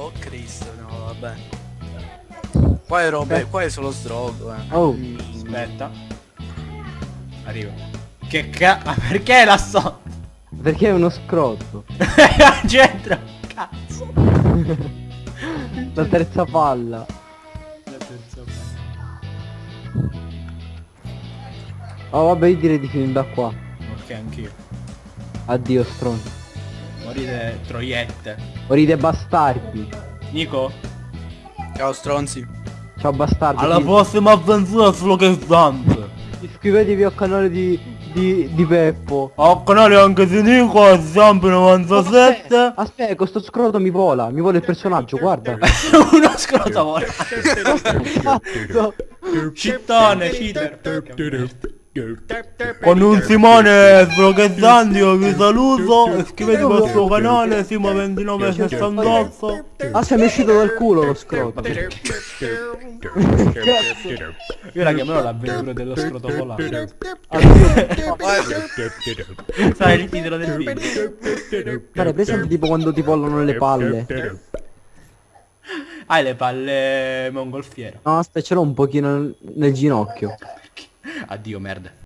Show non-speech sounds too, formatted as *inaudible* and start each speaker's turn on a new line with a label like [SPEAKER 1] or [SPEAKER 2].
[SPEAKER 1] Oh Cristo, no, vabbè. Qua è roba, qua è solo sdrogo, eh.
[SPEAKER 2] Oh,
[SPEAKER 3] Aspetta. Arrivo. Che ca... Ma perché là sotto?
[SPEAKER 2] perché è uno scrotto? *laughs*
[SPEAKER 3] Al centro. Cazzo. *laughs*
[SPEAKER 2] La terza palla. Oh vabbè io direi di finire da qua.
[SPEAKER 3] Ok, anch'io.
[SPEAKER 2] Addio stronzo.
[SPEAKER 3] Morite troiette.
[SPEAKER 2] Morite bastardi.
[SPEAKER 3] Nico?
[SPEAKER 1] Ciao stronzi.
[SPEAKER 2] Ciao bastardi.
[SPEAKER 3] Alla prossima avventura solo che stante.
[SPEAKER 2] Iscrivetevi al canale di, di, di Peppo.
[SPEAKER 3] Ho canale anche di Nico e Zampi 97.
[SPEAKER 2] Aspetta, questo scroto mi vola, mi vola il personaggio, guarda. *laughs*
[SPEAKER 3] Uno scroto volante. *laughs*
[SPEAKER 2] Cazzo.
[SPEAKER 3] Cittone, cheater. Con un Simone Sbrochezzanti io vi saluto, iscrivetevi al suo canale, Simo2968.
[SPEAKER 2] Ah, se mi è uscito dal culo lo scroto. *laughs*
[SPEAKER 3] Io la chiamerò l'avventura dello scroto volante. Sai il titolo del video.
[SPEAKER 2] Guarda, presente tipo quando ti volano le palle.
[SPEAKER 3] Hai le palle mongolfiere.
[SPEAKER 2] No, aspetta, ce l'ho un pochino nel ginocchio.
[SPEAKER 3] Addio merda.